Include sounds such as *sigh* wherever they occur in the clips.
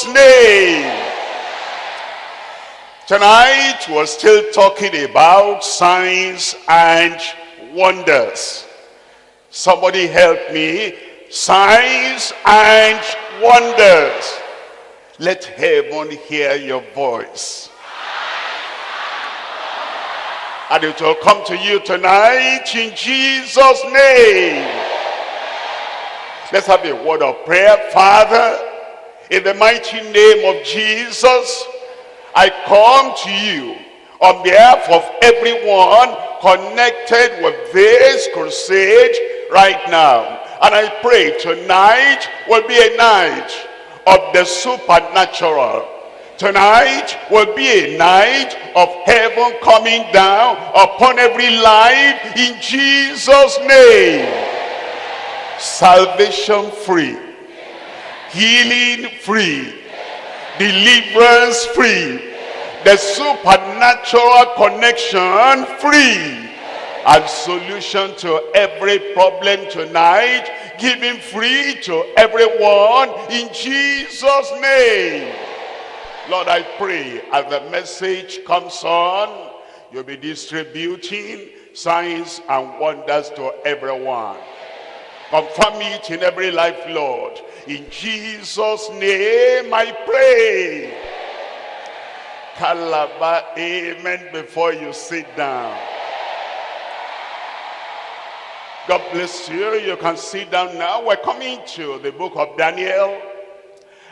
Jesus' name. Tonight we're still talking about signs and wonders. Somebody help me. Signs and wonders. Let heaven hear your voice. And it will come to you tonight in Jesus' name. Let's have a word of prayer. Father, in the mighty name of Jesus, I come to you on behalf of everyone connected with this crusade right now. And I pray tonight will be a night of the supernatural. Tonight will be a night of heaven coming down upon every life in Jesus' name. Salvation free. Healing free deliverance free, the supernatural connection free, and solution to every problem tonight, giving free to everyone in Jesus' name. Lord, I pray as the message comes on, you'll be distributing signs and wonders to everyone. Confirm it in every life, Lord. In Jesus' name I pray. Kalaba, amen, before you sit down. God bless you. You can sit down now. We're coming to the book of Daniel.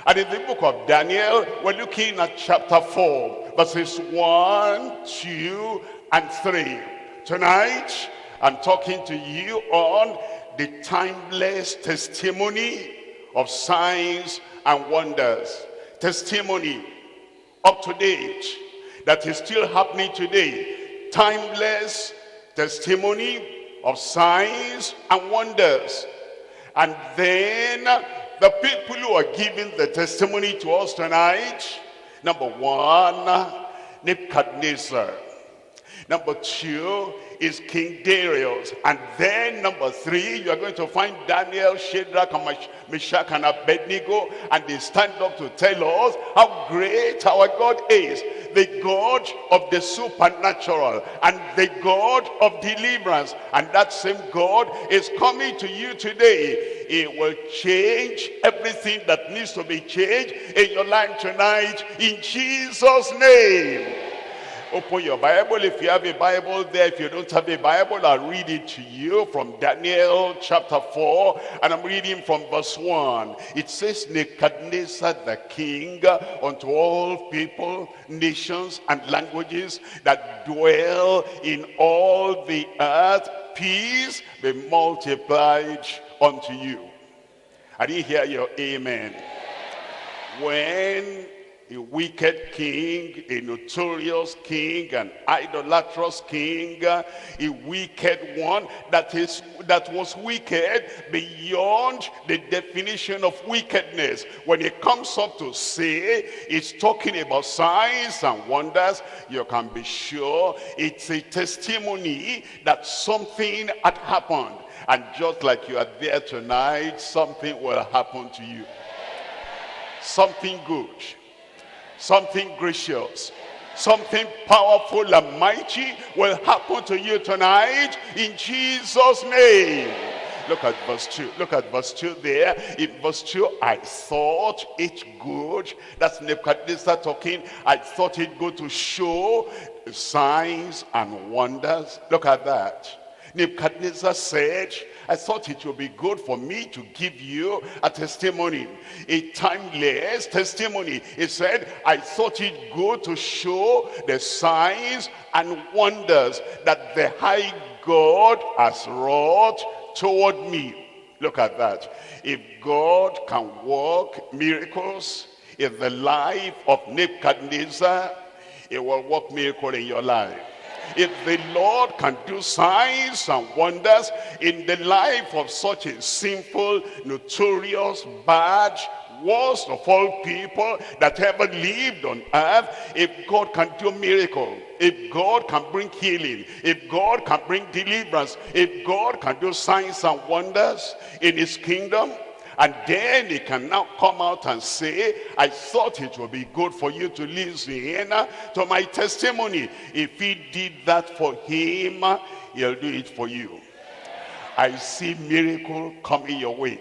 And in the book of Daniel, we're looking at chapter 4, verses 1, 2, and 3. Tonight, I'm talking to you on the timeless testimony of signs and wonders. Testimony up to date that is still happening today. Timeless testimony of signs and wonders. And then the people who are giving the testimony to us tonight, number one, Nebuchadnezzar. Number two is King Darius. And then number three, you are going to find Daniel, Shadrach, and Meshach, and Abednego. And they stand up to tell us how great our God is. The God of the supernatural and the God of deliverance. And that same God is coming to you today. It will change everything that needs to be changed in your life tonight in Jesus' name. Open your Bible if you have a Bible there. If you don't have a Bible, I'll read it to you from Daniel chapter 4. And I'm reading from verse 1. It says, Nebuchadnezzar the king unto all people, nations, and languages that dwell in all the earth, peace be multiplied unto you. I didn't hear your amen. When a wicked king, a notorious king, an idolatrous king, a wicked one that is that was wicked beyond the definition of wickedness. When it comes up to say, it's talking about signs and wonders, you can be sure it's a testimony that something had happened. And just like you are there tonight, something will happen to you. Something good something gracious something powerful and mighty will happen to you tonight in jesus name. Look at verse 2 look at verse 2 there. In verse 2 i thought it good. That's nebuchadnezzar talking. I thought it good to show signs and wonders. Look at that. Nebuchadnezzar said, I thought it would be good for me to give you a testimony, a timeless testimony. He said, I thought it good to show the signs and wonders that the high God has wrought toward me. Look at that. If God can work miracles in the life of Nebuchadnezzar, it will work miracle in your life. If the Lord can do signs and wonders in the life of such a sinful, notorious, bad, worst of all people that ever lived on earth, if God can do miracle, if God can bring healing, if God can bring deliverance, if God can do signs and wonders in his kingdom, And then he can now come out and say, I thought it would be good for you to listen to my testimony. If he did that for him, he'll do it for you. I see miracle coming your way.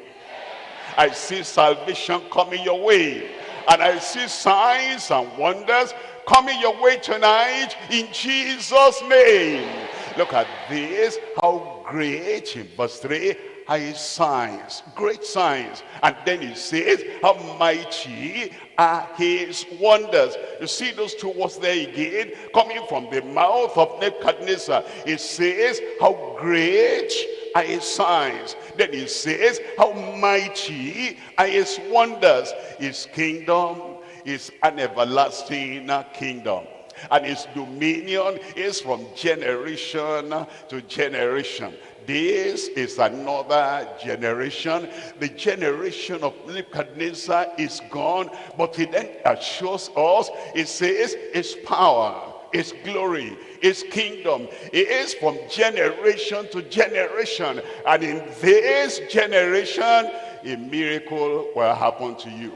I see salvation coming your way. And I see signs and wonders coming your way tonight in Jesus' name. Look at this, how great in verse 3 his signs, great signs. And then he says, how mighty are his wonders. You see those two words there again, coming from the mouth of Nebuchadnezzar. It says, how great are his signs. Then he says, how mighty are his wonders. His kingdom is an everlasting kingdom and his dominion is from generation to generation this is another generation. The generation of Nebuchadnezzar is gone, but he then assures us, it says, his power, his glory, his kingdom. It is from generation to generation. And in this generation, a miracle will happen to you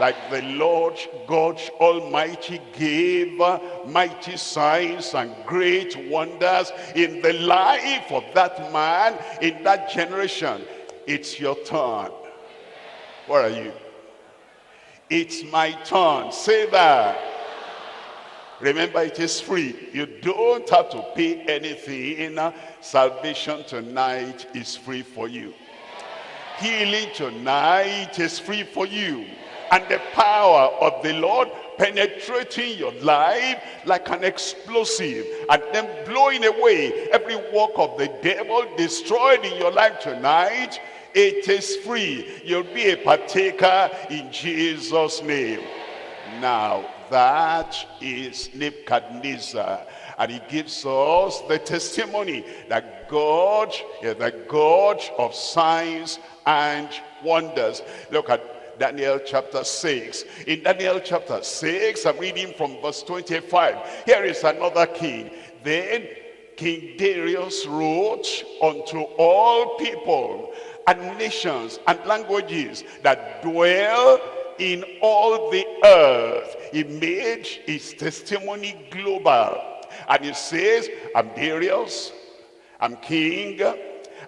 like the Lord God Almighty gave mighty signs and great wonders in the life of that man in that generation. It's your turn. Where are you? It's my turn. Say that. Remember, it is free. You don't have to pay anything. Salvation tonight is free for you. Healing tonight is free for you and the power of the Lord penetrating your life like an explosive and then blowing away every work of the devil destroyed in your life tonight it is free. You'll be a partaker in jesus name. Now that is nebuchadnezzar and he gives us the testimony that god is the god of signs and wonders. Look at Daniel chapter 6. In Daniel chapter 6, I'm reading from verse 25. Here is another king. Then King Darius wrote unto all people and nations and languages that dwell in all the earth. He made his testimony global. And he says, I'm Darius, I'm king,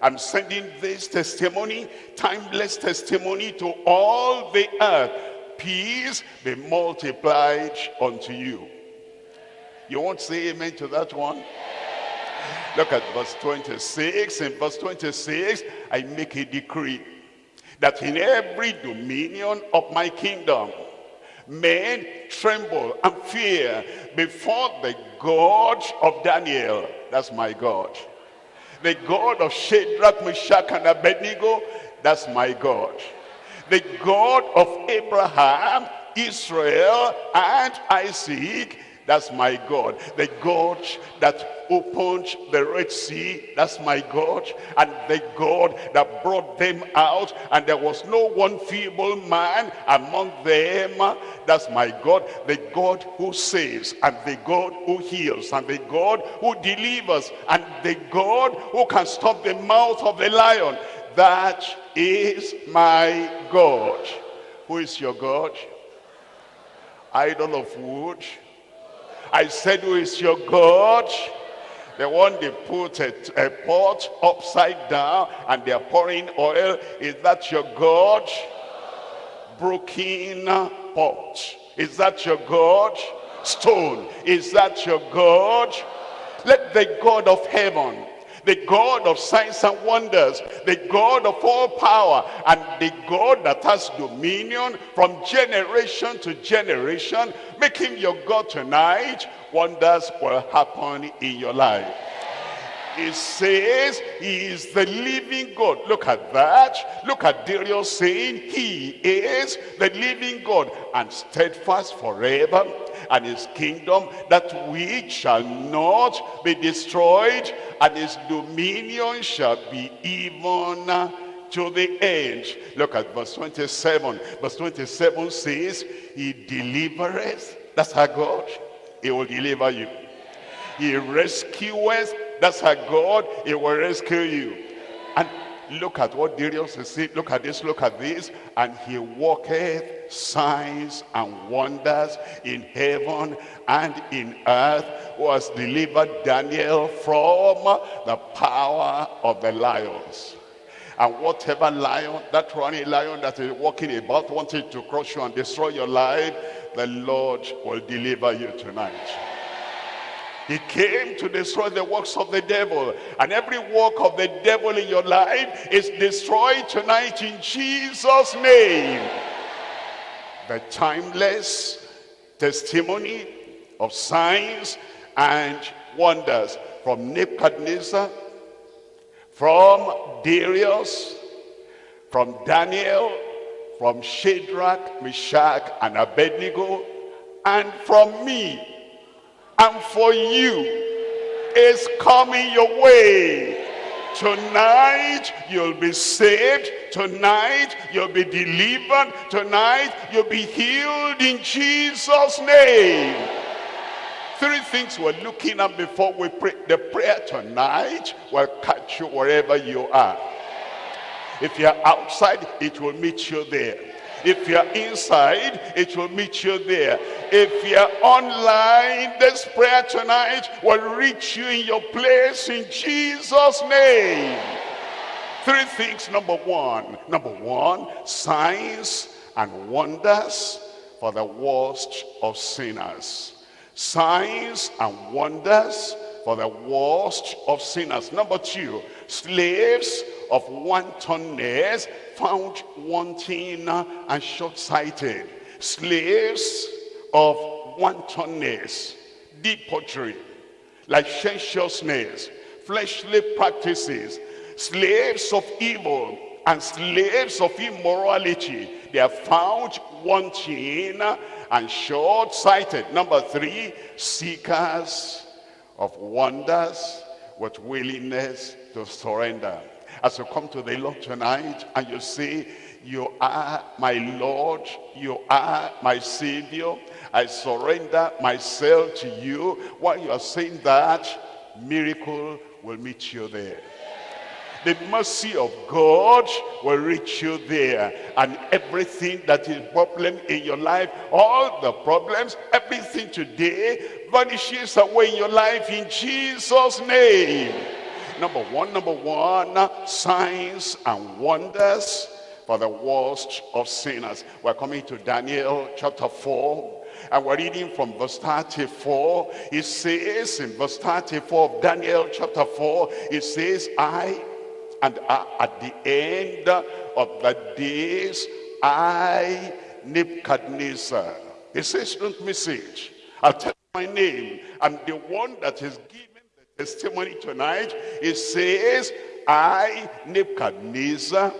I'm sending this testimony, timeless testimony to all the earth. Peace be multiplied unto you. You won't say amen to that one? Look at verse 26. In verse 26, I make a decree that in every dominion of my kingdom, men tremble and fear before the God of Daniel. That's my God the God of Shadrach, Meshach, and Abednego, that's my God. The God of Abraham, Israel, and Isaac, that's my God. The God that opened the Red Sea, that's my God. And the God that brought them out, and there was no one feeble man among them. That's my God. The God who saves, and the God who heals, and the God who delivers, and the God who can stop the mouth of the lion. That is my God. Who is your God? Idol of wood I said, who is your God? The one they put a, a pot upside down and they're pouring oil. Is that your God? Broken pot. Is that your God? Stone. Is that your God? Let the God of heaven the God of signs and wonders, the God of all power, and the God that has dominion from generation to generation. Make him your God tonight. Wonders will happen in your life. It says he is the living God. Look at that. Look at Darius saying he is the living God and steadfast forever and his kingdom that which shall not be destroyed and his dominion shall be even to the end. Look at verse 27. Verse 27 says, He delivereth. That's our God. He will deliver you. He rescueth. That's our God. He will rescue you. And look at what Darius is saying, look at this, look at this. And he walketh signs and wonders in heaven and in earth, who has delivered Daniel from the power of the lions. And whatever lion, that running lion that is walking about, wanting to crush you and destroy your life, the Lord will deliver you tonight. He came to destroy the works of the devil. And every work of the devil in your life is destroyed tonight in Jesus' name. The timeless testimony of signs and wonders from Nebuchadnezzar, from Darius, from Daniel, from Shadrach, Meshach, and Abednego, and from me and for you is coming your way. Tonight, you'll be saved. Tonight, you'll be delivered. Tonight, you'll be healed in Jesus' name. Three things we're looking at before we pray. The prayer tonight will catch you wherever you are. If you're outside, it will meet you there. If you're inside, it will meet you there. If you're online, this prayer tonight will reach you in your place in Jesus' name. Three things. Number one. Number one, signs and wonders for the worst of sinners. Signs and wonders for the worst of sinners. Number two, slaves of wantonness found wanting and short-sighted. Slaves of wantonness, debauchery, licentiousness, fleshly practices, slaves of evil and slaves of immorality. They are found wanting and short-sighted. Number three, seekers of wonders with willingness to surrender. As you come to the Lord tonight and you say, you are my Lord, you are my Savior, I surrender myself to you. While you are saying that, miracle will meet you there. The mercy of God will reach you there. And everything that is problem in your life, all the problems, everything today vanishes away in your life in Jesus' name. Number one, number one, signs and wonders for the worst of sinners. We're coming to Daniel chapter 4. And we're reading from verse 34. It says in verse 34 of Daniel chapter 4, it says, I, and at the end of the days, I, Nebuchadnezzar. It says, don't miss it. I'll tell you my name. I'm the one that is given testimony tonight. It says, I, Nebuchadnezzar,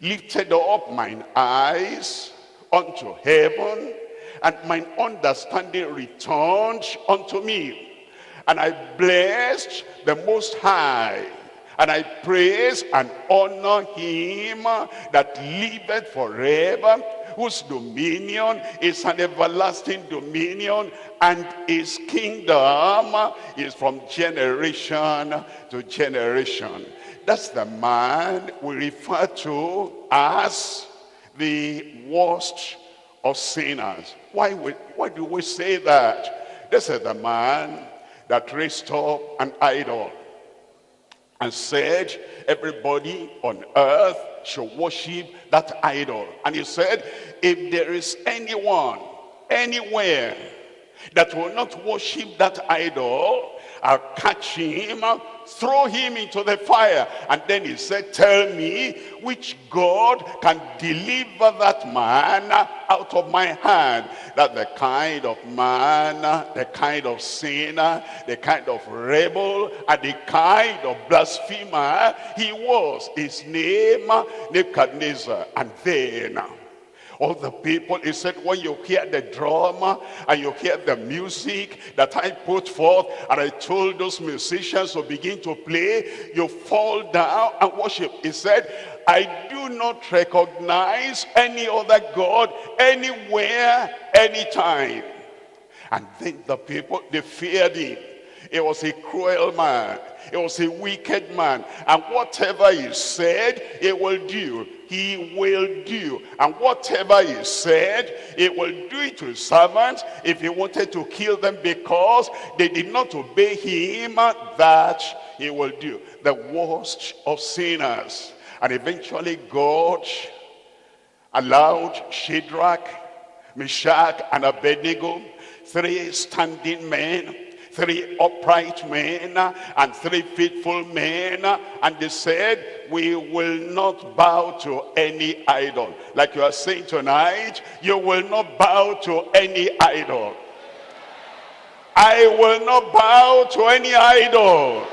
lifted up mine eyes unto heaven, and mine understanding returned unto me. And I blessed the Most High, and I praise and honor him that liveth forever, whose dominion is an everlasting dominion, and his kingdom is from generation to generation. That's the man we refer to as the worst of sinners. Why, we, why do we say that? This is the man that raised up an idol and said everybody on earth should worship that idol. And he said, if there is anyone, anywhere, that will not worship that idol, I'll catch him, throw him into the fire. And then he said, tell me which God can deliver that man out of my hand. That the kind of man, the kind of sinner, the kind of rebel, and the kind of blasphemer he was. His name, Nebuchadnezzar. And then all the people, he said, when you hear the drama and you hear the music that I put forth, and I told those musicians to begin to play, you fall down and worship. He said, I do not recognize any other God anywhere, anytime. And then the people, they feared him. He was a cruel man. He was a wicked man. And whatever he said, he will do. He will do. And whatever he said, he will do it to his servants if he wanted to kill them because they did not obey him, that he will do. The worst of sinners. And eventually God allowed Shadrach, Meshach, and Abednego, three standing men, three upright men, and three faithful men, and they said, we will not bow to any idol. Like you are saying tonight, you will not bow to any idol. I will not bow to any idol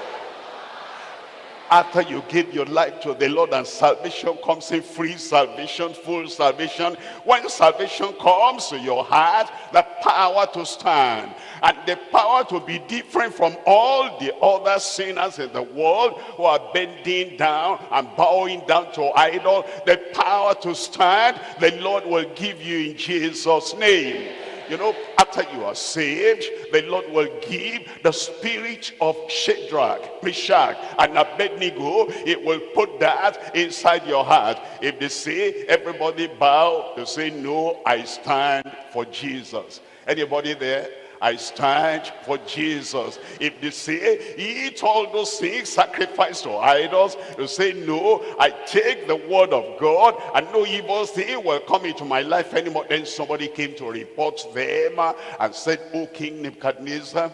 after you give your life to the Lord and salvation comes in free salvation, full salvation. When salvation comes to your heart, the power to stand and the power to be different from all the other sinners in the world who are bending down and bowing down to idol, the power to stand, the Lord will give you in Jesus' name. You know, after you are saved, the Lord will give the spirit of Shadrach, Meshach, and Abednego. It will put that inside your heart. If they say, everybody bow, they say, no, I stand for Jesus. Anybody there? I stand for Jesus. If they say, eat all those things sacrificed to idols, you say, no, I take the word of God and no evil thing will come into my life anymore. Then somebody came to report them and said, O King Nebuchadnezzar,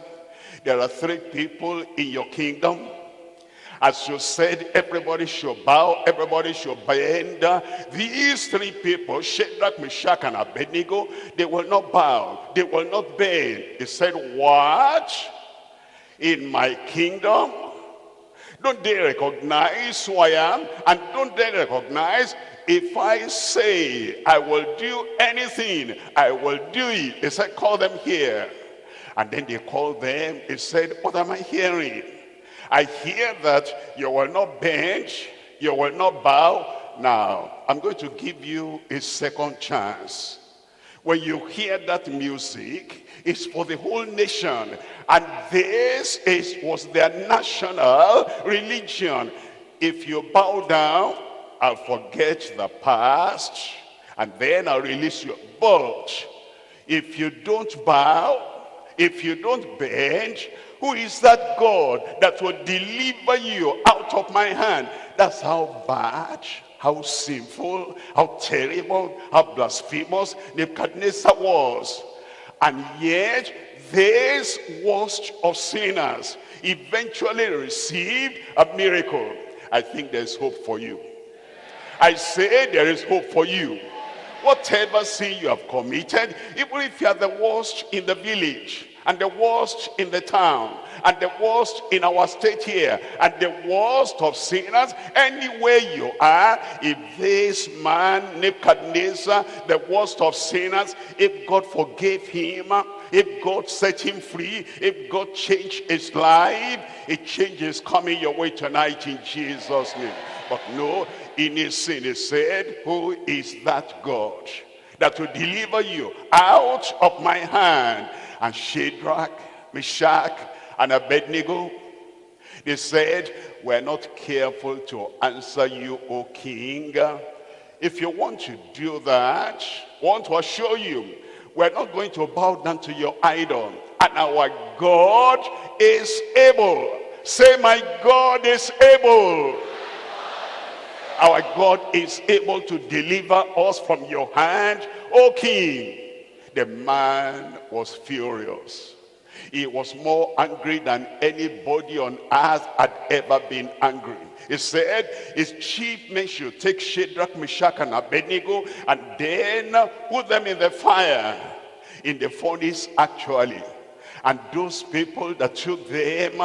there are three people in your kingdom as you said, everybody should bow, everybody should bend. These three people, Shadrach, Meshach, and Abednego, they will not bow, they will not bend. They said, what? In my kingdom? Don't they recognize who I am? And don't they recognize if I say I will do anything, I will do it. They said, call them here. And then they called them. He said, what am I hearing? I hear that you will not bend, you will not bow. Now, I'm going to give you a second chance. When you hear that music, it's for the whole nation. And this is, was their national religion. If you bow down, I'll forget the past, and then I'll release you. But if you don't bow, if you don't bend, who is that God that will deliver you out of my hand? That's how bad, how sinful, how terrible, how blasphemous Nebuchadnezzar was. And yet, this worst of sinners eventually received a miracle. I think there's hope for you. I say there is hope for you. Whatever sin you have committed, even if you are the worst in the village, and the worst in the town and the worst in our state here and the worst of sinners anywhere you are if this man Nebuchadnezzar the worst of sinners if God forgave him if God set him free if God changed his life a change is coming your way tonight in Jesus name. But no in his sin he said who is that God that will deliver you out of my hand and Shadrach, Meshach, and Abednego, they said, we're not careful to answer you, O king. If you want to do that, want to assure you, we're not going to bow down to your idol. And our God is able. Say, my God is able. Our God is able to deliver us from your hand, O king. The man was furious. He was more angry than anybody on earth had ever been angry. He said his chief men should take Shadrach, Meshach, and Abednego and then put them in the fire, in the furnace actually. And those people that took them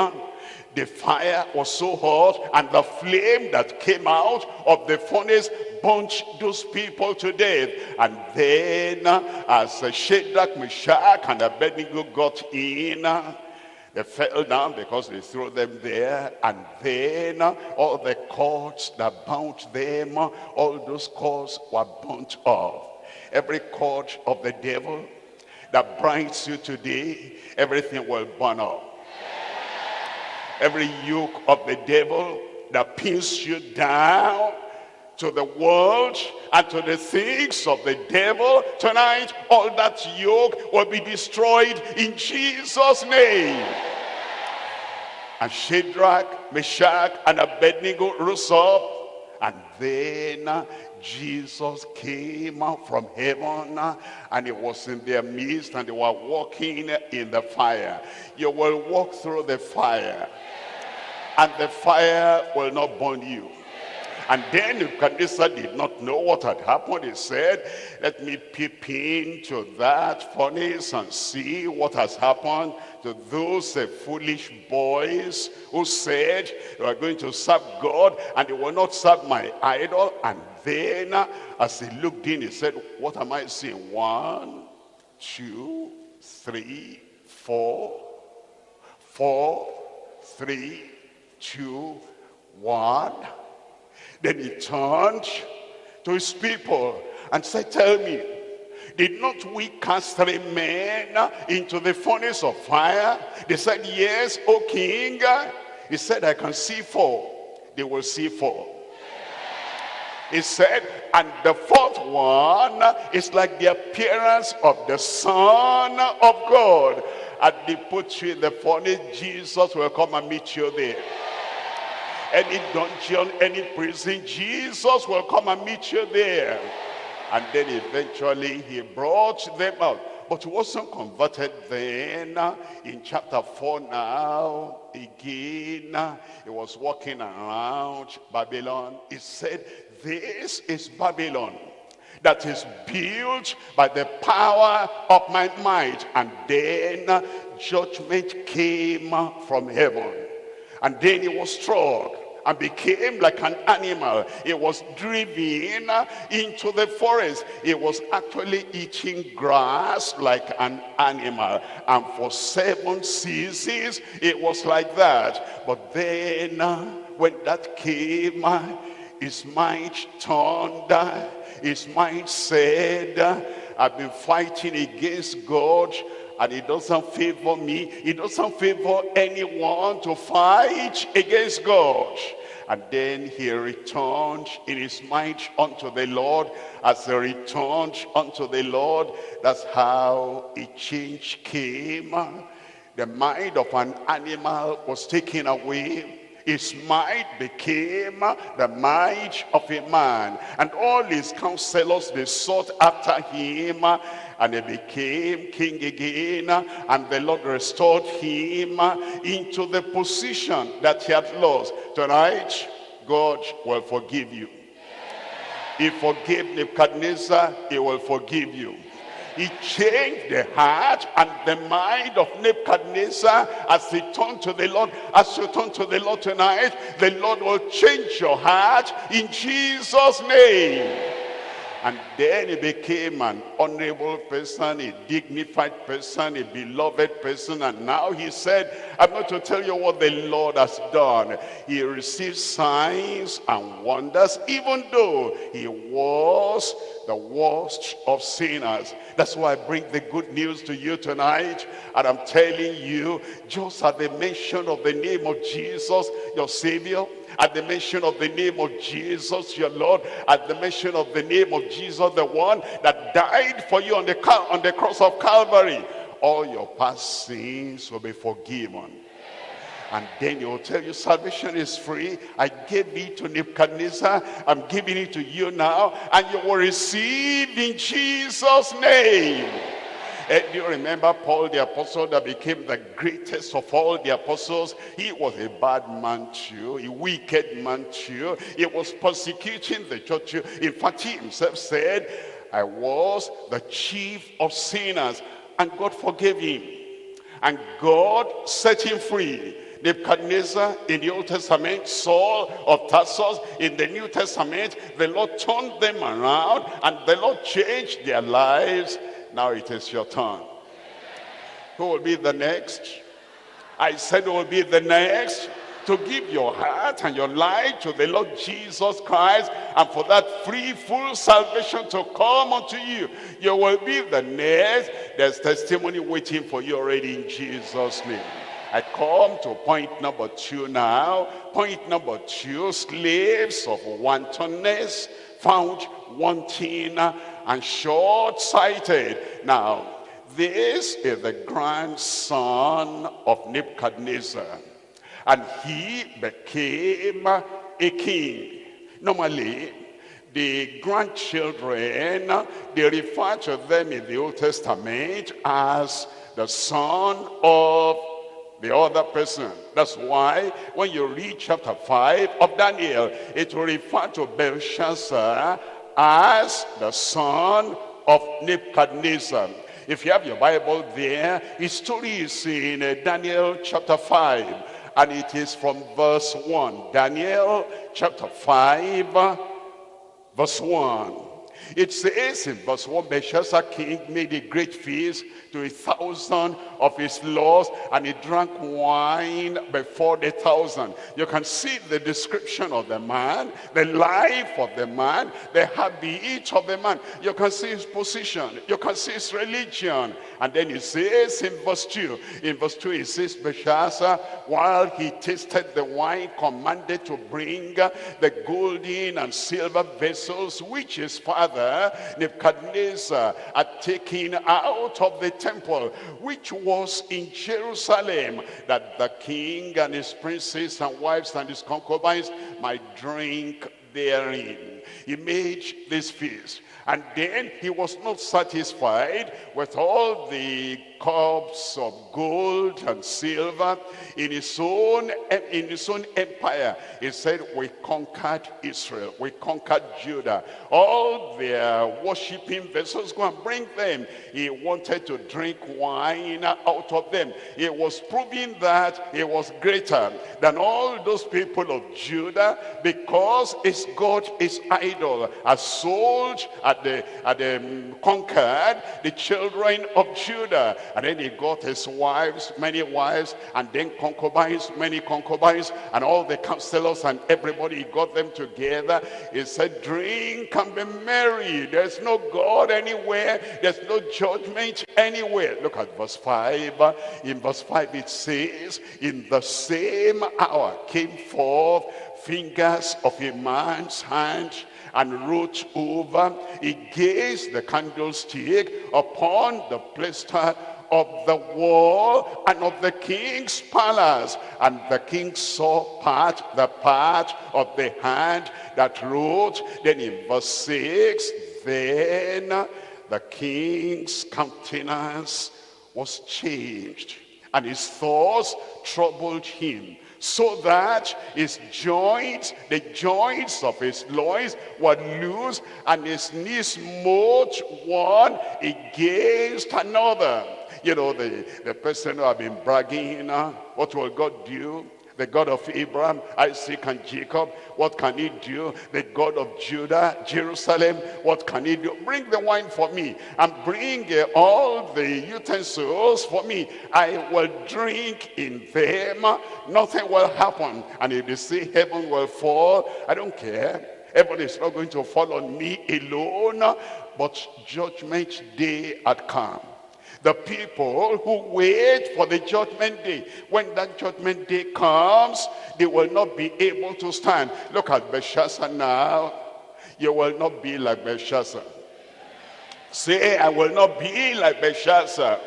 the fire was so hot and the flame that came out of the furnace burnt those people to death. And then as Shadrach, Meshach and Abednego got in, they fell down because they threw them there. And then all the cords that bound them, all those cords were burnt off. Every cord of the devil that binds you today, everything will burn off Every yoke of the devil that pins you down to the world and to the things of the devil tonight all that yoke will be destroyed in jesus name. And shadrach meshach and abednego rose up and then Jesus came from heaven and he was in their midst and they were walking in the fire. You will walk through the fire and the fire will not burn you. And then Nebuchadnezzar did not know what had happened. He said, let me peep into that furnace and see what has happened to those uh, foolish boys who said they were going to serve God and they will not serve my idol. And then as he looked in, he said, what am I seeing? One, two, three, four, four, three, two, one. Then he turned to his people and said, tell me, did not we cast three men into the furnace of fire? They said, yes, O king. He said, I can see four. They will see four. He said, and the fourth one is like the appearance of the Son of God. And they put you in the furnace, Jesus will come and meet you there any dungeon, any prison, Jesus will come and meet you there. And then eventually he brought them out. But he wasn't converted then. In chapter 4 now, again, he was walking around Babylon. He said, this is Babylon that is built by the power of my might. And then judgment came from heaven. And then he was struck and became like an animal. It was driven into the forest. It was actually eating grass like an animal. And for seven seasons, it was like that. But then, uh, when that came, uh, his mind turned, his mind said, I've been fighting against God and it doesn't favor me. It doesn't favor anyone to fight against god. And then he returned in his mind unto the lord. As he returned unto the lord that's how a change came. The mind of an animal was taken away his might became the might of a man and all his counselors they sought after him and he became king again and the Lord restored him into the position that he had lost. Tonight God will forgive you. He forgave Nebuchadnezzar he will forgive you he changed the heart and the mind of Nebuchadnezzar as he turned to the Lord. As you turn to the Lord tonight, the Lord will change your heart in Jesus' name. And then he became an honorable person, a dignified person, a beloved person. And now he said, I'm going to tell you what the Lord has done. He received signs and wonders, even though he was the worst of sinners. That's why I bring the good news to you tonight. And I'm telling you, just at the mention of the name of Jesus, your Savior, at the mention of the name of Jesus, your Lord, at the mention of the name of Jesus, the one that died for you on the, on the cross of Calvary, all your past sins will be forgiven. And then he will tell you salvation is free. I gave it to Nebuchadnezzar. I'm giving it to you now. And you will receive in Jesus' name. Do you remember Paul the apostle that became the greatest of all the apostles? He was a bad man too, a wicked man too. He was persecuting the church. In fact, he himself said, I was the chief of sinners. And God forgave him. And God set him free. Nebuchadnezzar in the Old Testament, Saul of Tarsus in the New Testament, the Lord turned them around and the Lord changed their lives now it is your turn. Who will be the next? I said who will be the next to give your heart and your life to the Lord Jesus Christ and for that free full salvation to come unto you. You will be the next. There's testimony waiting for you already in Jesus' name. I come to point number two now. Point number two, slaves of wantonness, found wanting and short-sighted. Now, this is the grandson of Nebuchadnezzar. And he became a king. Normally, the grandchildren, they refer to them in the Old Testament as the son of the other person. That's why when you read chapter 5 of Daniel, it will refer to Belshazzar as the son of Nebuchadnezzar. If you have your Bible there, his story is in uh, Daniel chapter 5, and it is from verse 1. Daniel chapter 5, verse 1. It says in verse 1, Belshazzar king made a great feast to a thousand of his lords, and he drank wine before the thousand. You can see the description of the man, the life of the man, the habit of the man. You can see his position. You can see his religion. And then he says in verse 2, in verse 2 he says, Belshazzar, while he tasted the wine, commanded to bring the golden and silver vessels which his father Nebuchadnezzar had taken out of the temple, which was in Jerusalem, that the king and his princes and wives and his concubines might drink therein. He made this feast. And then he was not satisfied with all the cups of gold and silver in his own in his own empire. He said we conquered israel. We conquered judah. All their worshiping vessels go and bring them. He wanted to drink wine out of them. He was proving that he was greater than all those people of judah because his god his idol. Has sold at the at the um, conquered the children of judah and then he got his wives, many wives, and then concubines, many concubines, and all the counselors and everybody, he got them together. He said, drink and be merry. There's no God anywhere. There's no judgment anywhere. Look at verse 5. In verse 5 it says, in the same hour came forth fingers of a man's hand and wrote over against the candlestick upon the plaster of the wall and of the king's palace. And the king saw part, the part of the hand that wrote. Then in verse 6, then the king's countenance was changed and his thoughts troubled him so that his joints, the joints of his loins were loose and his knees smote one against another. You know, the, the person who have been bragging, what will God do? the God of Abraham, Isaac, and Jacob. What can he do? The God of Judah, Jerusalem, what can he do? Bring the wine for me and bring uh, all the utensils for me. I will drink in them. Nothing will happen. And if they say heaven will fall, I don't care. Heaven is not going to fall on me alone, but judgment day had come the people who wait for the judgment day. When that judgment day comes, they will not be able to stand. Look at Belshazzar now. You will not be like Belshazzar. Say, I will not be like Belshazzar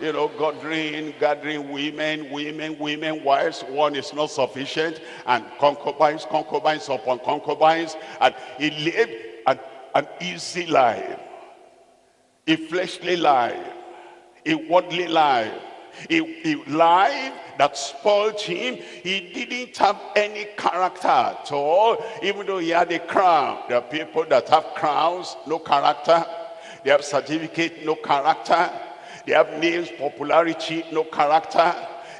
you know, gathering, gathering women, women, women, wives. One is not sufficient. And concubines, concubines upon concubines. And he lived an, an easy life, a fleshly life a worldly life, a, a life that spoiled him. He didn't have any character at all, even though he had a crown. There are people that have crowns, no character. They have certificate, no character. They have names, popularity, no character.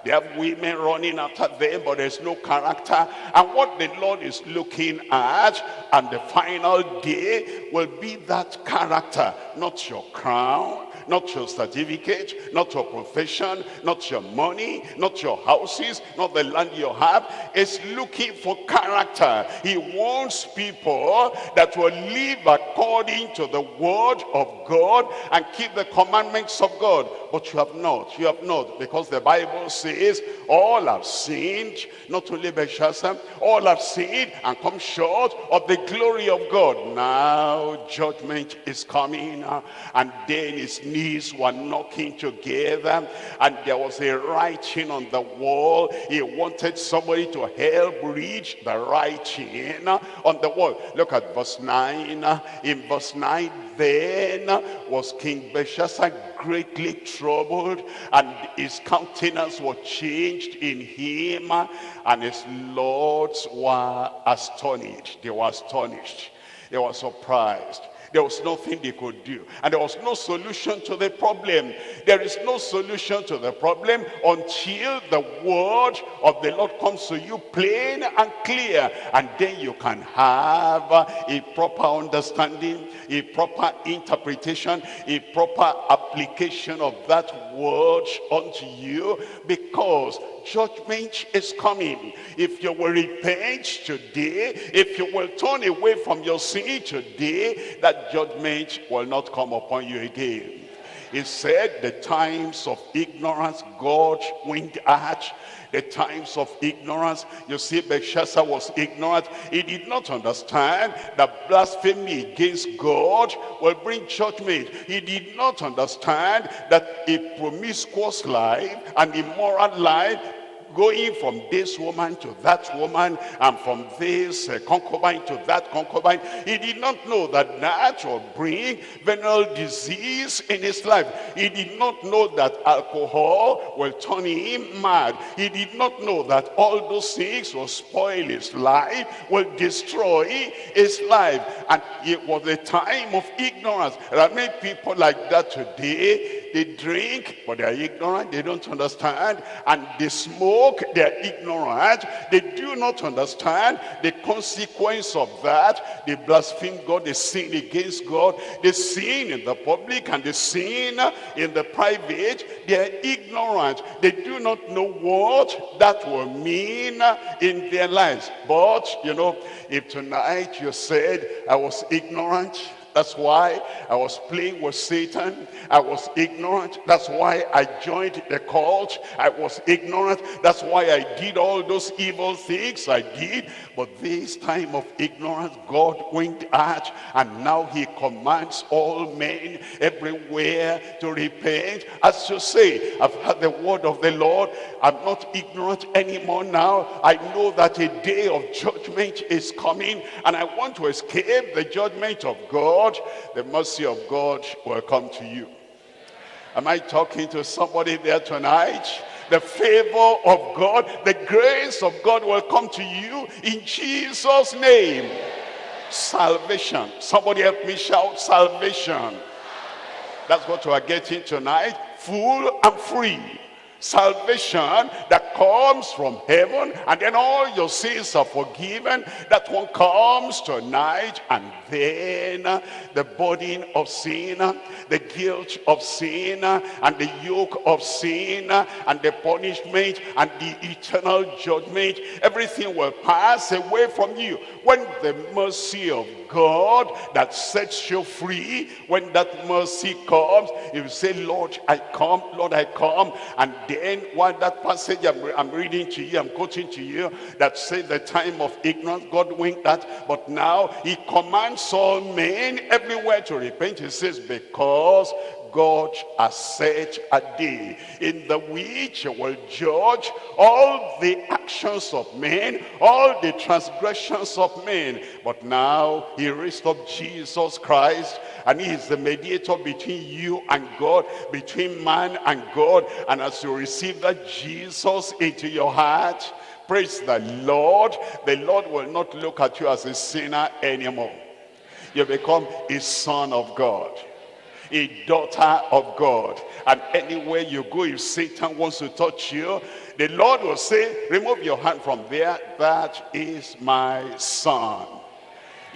They have women running after them, but there's no character. And what the Lord is looking at, and the final day will be that character, not your crown, not your certificate, not your profession, not your money, not your houses, not the land you have. It's looking for character. He wants people that will live according to the word of God and keep the commandments of God. But you have not, you have not, because the Bible says all have sinned, not only Belshazzar, all have sinned and come short of the glory of God. Now judgment is coming and then his knees were knocking together and there was a writing on the wall. He wanted somebody to help read the writing on the wall. Look at verse 9. In verse 9, then was King Belshazzar greatly troubled and his countenance was changed in him and his lords were astonished. They were astonished. They were surprised. There was nothing they could do. And there was no solution to the problem. There is no solution to the problem until the word of the Lord comes to you plain and clear. And then you can have a proper understanding, a proper interpretation, a proper application of that word unto you because judgment is coming. If you will repent today, if you will turn away from your sin today, that judgment will not come upon you again. He said the times of ignorance God winked at the times of ignorance. You see, Belshazzar was ignorant. He did not understand that blasphemy against God will bring judgment. He did not understand that a promiscuous life, an immoral life, going from this woman to that woman and from this uh, concubine to that concubine. He did not know that that would bring venereal disease in his life. He did not know that alcohol will turn him mad. He did not know that all those things will spoil his life, will destroy his life. And it was a time of ignorance. There are many people like that today they drink, but they are ignorant. They don't understand. And they smoke. They are ignorant. They do not understand the consequence of that. They blaspheme God. They sin against God. They sin in the public and they sin in the private. They are ignorant. They do not know what that will mean in their lives. But, you know, if tonight you said, I was ignorant, that's why I was playing with Satan. I was ignorant. That's why I joined the cult. I was ignorant. That's why I did all those evil things I did. But this time of ignorance, God went out and now he commands all men everywhere to repent. As you say, I've heard the word of the Lord. I'm not ignorant anymore now. I know that a day of judgment is coming and I want to escape the judgment of God God, the mercy of God will come to you. Am I talking to somebody there tonight? The favor of God, the grace of God will come to you in Jesus' name. Salvation. Somebody help me shout salvation. That's what we are getting tonight. Full and free salvation that comes from heaven and then all your sins are forgiven. That one comes tonight and then the burden of sin the guilt of sin and the yoke of sin and the punishment and the eternal judgment. Everything will pass away from you when the mercy of God that sets you free when that mercy comes you say Lord I come Lord I come and then while that passage I'm, I'm reading to you I'm quoting to you that says the time of ignorance God winked that but now he commands all men everywhere to repent he says because God has set a day in the which he will judge all the actions of men, all the transgressions of men. But now he raised up Jesus Christ and he is the mediator between you and God, between man and God. And as you receive that Jesus into your heart, praise the Lord, the Lord will not look at you as a sinner anymore. You become a son of God a daughter of God. And anywhere you go, if Satan wants to touch you, the Lord will say, remove your hand from there. That is my son.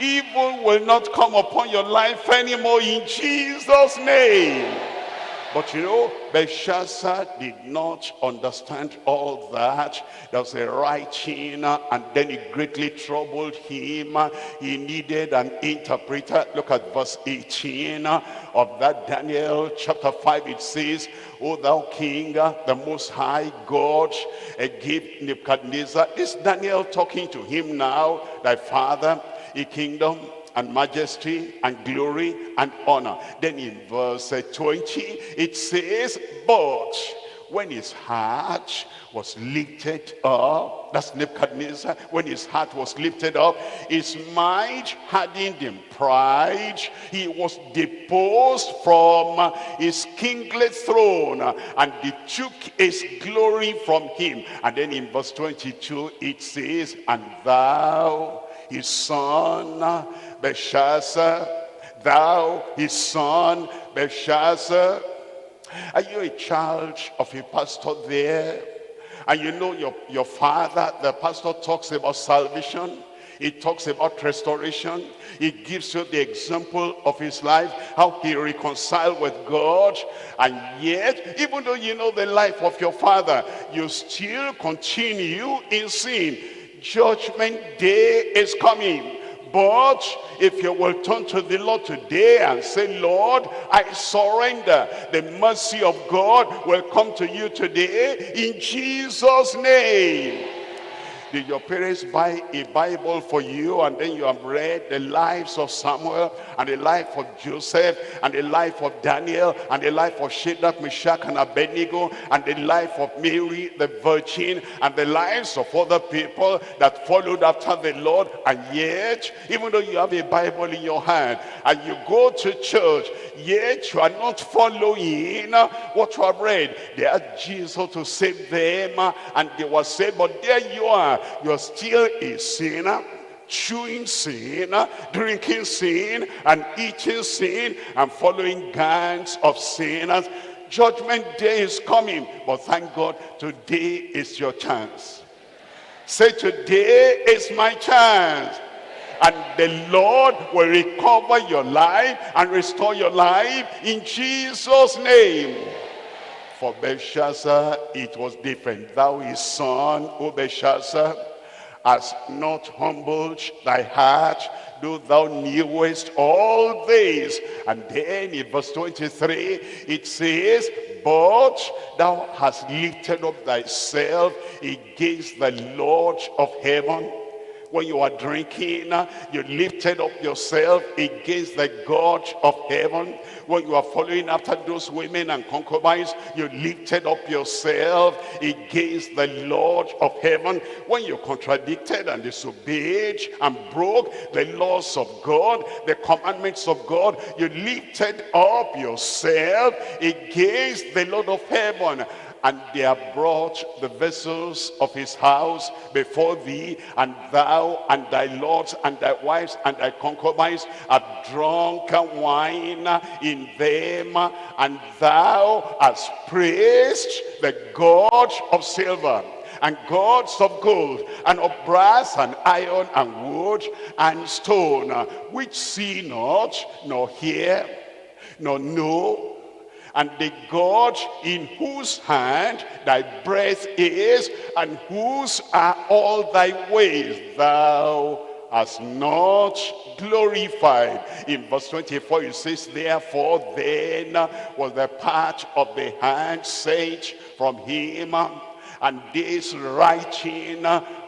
Evil will not come upon your life anymore in Jesus' name. But you know, Belshazzar did not understand all that. There was a writing uh, and then it greatly troubled him. He needed an interpreter. Look at verse 18 uh, of that Daniel chapter 5. It says, O thou king, uh, the most high God, gave Nebuchadnezzar. This Daniel talking to him now, thy father, a kingdom and majesty and glory and honor. Then in verse 20, it says, but when his heart was lifted up, that's Nebuchadnezzar, when his heart was lifted up, his mind hardened in pride, he was deposed from his kingly throne, and they took his glory from him. And then in verse 22, it says, and thou, his son, Belshazzar, thou, his son, Belshazzar, are you a child of a pastor there? And you know your, your father, the pastor talks about salvation. He talks about restoration. He gives you the example of his life, how he reconciled with God. And yet, even though you know the life of your father, you still continue in sin. Judgment day is coming. But if you will turn to the Lord today and say, Lord, I surrender. The mercy of God will come to you today in Jesus' name. Did your parents buy a Bible for you and then you have read the lives of Samuel and the life of Joseph and the life of Daniel and the life of Shadrach, Meshach and Abednego and the life of Mary the Virgin and the lives of other people that followed after the Lord and yet even though you have a Bible in your hand and you go to church yet you are not following what you have read. They had Jesus to save them and they were saved but there you are you're still a sinner chewing sin, drinking sin, and eating sin, and following gangs of sinners. Judgment day is coming, but thank God, today is your chance. Say, today is my chance. And the Lord will recover your life and restore your life in Jesus' name. For Belshazzar, it was different. Thou his son, O Belshazzar, hast not humbled thy heart, though thou knewest all this. And then in verse 23, it says, But thou hast lifted up thyself against the Lord of heaven when you are drinking, you lifted up yourself against the God of heaven. When you are following after those women and concubines, you lifted up yourself against the Lord of heaven. When you contradicted and disobeyed and broke the laws of God, the commandments of God, you lifted up yourself against the Lord of heaven and they have brought the vessels of his house before thee, and thou and thy lords and thy wives and thy concubines have drunk wine in them, and thou hast praised the God of silver and gods of gold, and of brass, and iron, and wood, and stone, which see not, nor hear, nor know, and the God in whose hand thy breath is, and whose are all thy ways, thou hast not glorified. In verse 24 it says, Therefore then was the part of the hand sent from him, and this writing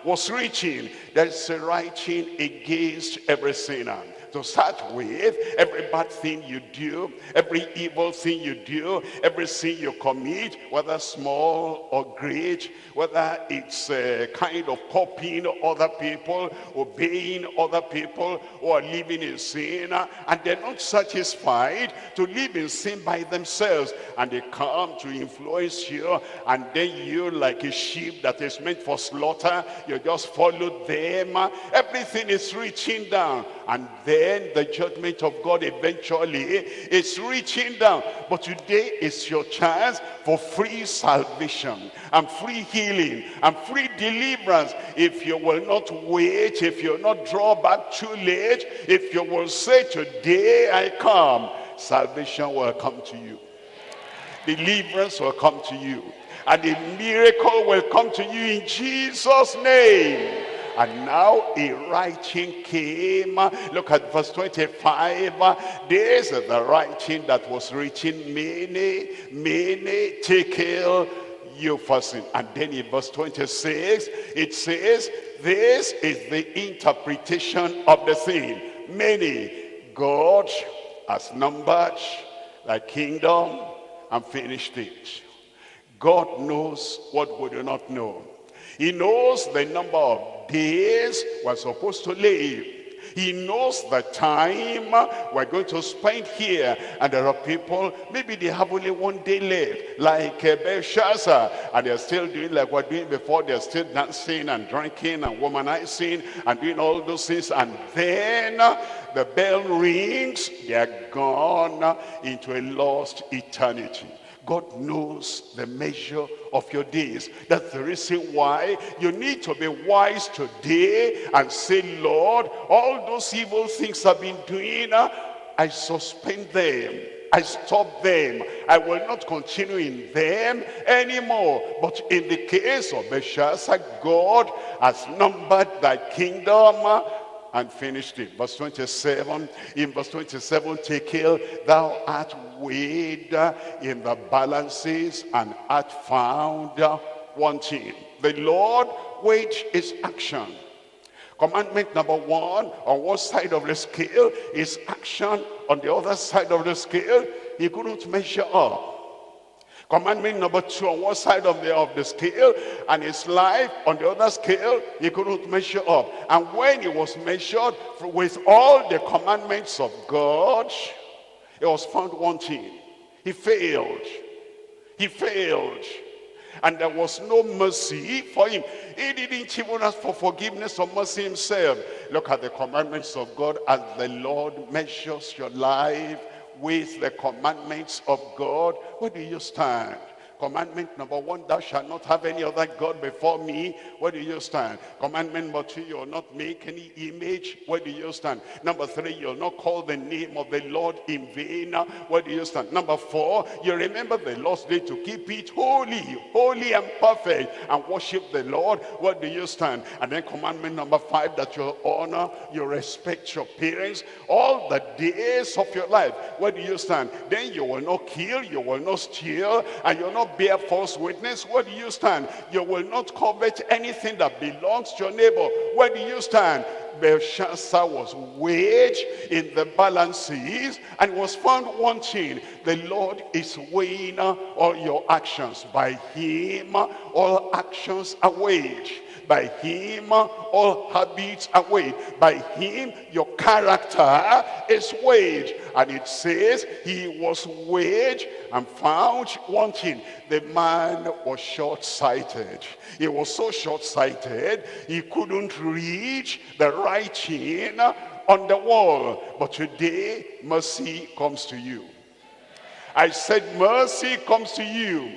was written. There's a writing against every sinner to start with, every bad thing you do, every evil thing you do, every sin you commit, whether small or great, whether it's a kind of copying other people, obeying other people, or living in sin, and they're not satisfied to live in sin by themselves, and they come to influence you, and then you, like a sheep that is meant for slaughter, you just follow them. Everything is reaching down, and then then the judgment of God eventually is reaching down. But today is your chance for free salvation and free healing and free deliverance. If you will not wait, if you will not draw back too late, if you will say, today I come, salvation will come to you. Deliverance will come to you. And a miracle will come to you in Jesus' name. And now a writing came. Look at verse 25. This is the writing that was written, Mene, Mene tekel Upharsin. And then in verse 26, it says, this is the interpretation of the thing. Mene, God has numbered thy kingdom and finished it. God knows what we do not know. He knows the number of days we're supposed to live. He knows the time we're going to spend here. And there are people, maybe they have only one day left, like uh, Belshazzar. And they're still doing like we're doing before. They're still dancing and drinking and womanizing and doing all those things. And then the bell rings, they're gone into a lost eternity. God knows the measure of your days. That's the reason why you need to be wise today and say, Lord, all those evil things I've been doing, uh, I suspend them. I stop them. I will not continue in them anymore. But in the case of Belshazzar, God has numbered thy kingdom uh, and finished it. Verse 27, in verse 27, Tekel, thou art weighed in the balances and art found wanting. The Lord weighed his action. Commandment number one, on one side of the scale, is action. On the other side of the scale, he couldn't measure up. Commandment number two on one side of the, of the scale and his life on the other scale, he couldn't measure up. And when he was measured with all the commandments of God, he was found wanting. He failed. He failed. And there was no mercy for him. He didn't even ask for forgiveness or mercy himself. Look at the commandments of God as the Lord measures your life with the commandments of God, where do you stand? Commandment number one, thou shalt not have any other God before me. Where do you stand? Commandment number two, you'll not make any image. Where do you stand? Number three, you'll not call the name of the Lord in vain. Where do you stand? Number four, you remember the Lord's day to keep it holy, holy and perfect, and worship the Lord. Where do you stand? And then commandment number five, that you honor, you respect your parents all the days of your life. Where do you stand? Then you will not kill, you will not steal, and you'll not bear false witness. Where do you stand? You will not covet anything that belongs to your neighbor. Where do you stand? Belshazzar was weighed in the balances and was found wanting. The Lord is weighing all your actions. By him, all actions are weighed. By him, all habits are weighed. By him, your character is weighed. And it says, he was weighed and found wanting. The man was short-sighted. He was so short-sighted, he couldn't reach the writing on the wall. But today, mercy comes to you. I said, mercy comes to you.